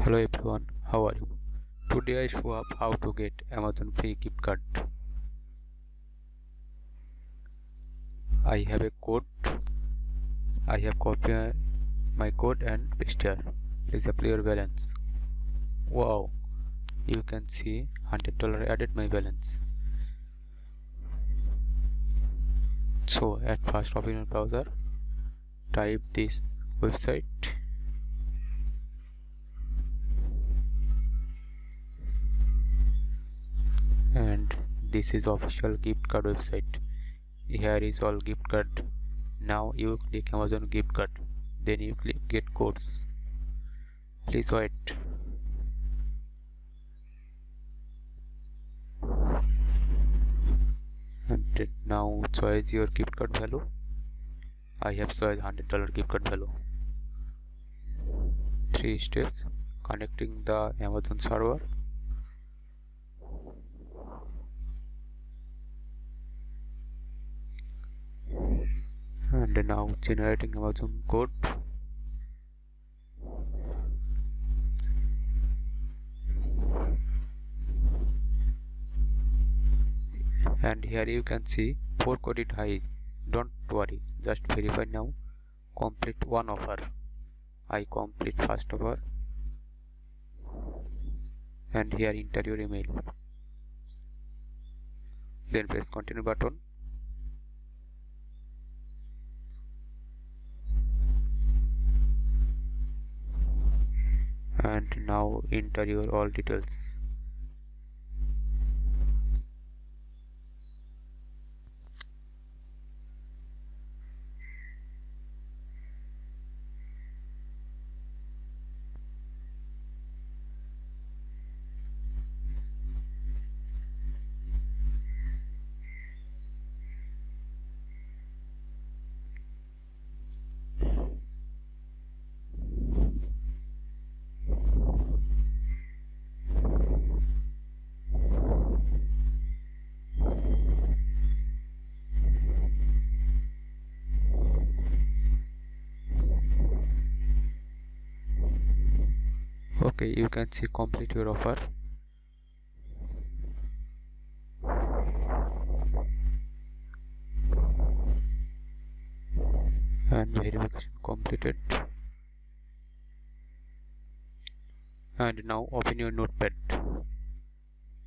Hello everyone, how are you? Today I show up how to get Amazon free gift card. I have a code. I have copied my code and paste here. Please apply your balance. Wow, you can see $100 added my balance. So at first open your browser, type this website and this is official gift card website. Here is all gift card. Now you click amazon gift card. Then you click get codes please wait. And now choose your gift card value. I have choice hundred dollar gift card value. Three steps. Connecting the amazon server and now generating Amazon code and here you can see 4 credit high don't worry just verify now. Complete one offer. I complete first offer. And here enter your email. Then press continue button and now enter your all details okay you can see complete your offer. And verification completed. And now open your notepad.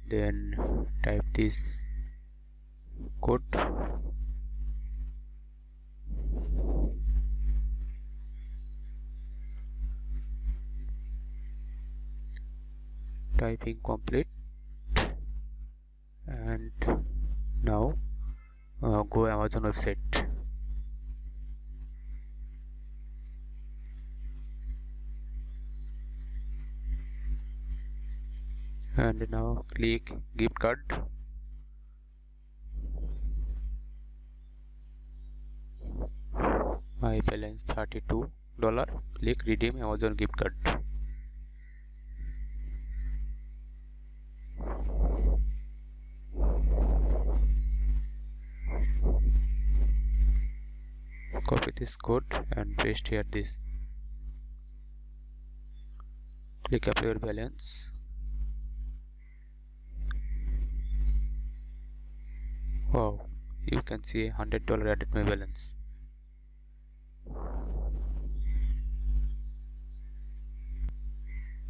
Then type this code typing complete. And now uh, go Amazon website. And now click gift card. My balance 32 dollar. Click redeem Amazon gift card copy this code and paste here this. Click apply your balance. Wow you can see hundred dollar added my balance.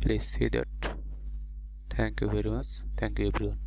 Please see that. Thank you very much. Thank you everyone